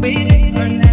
waiting for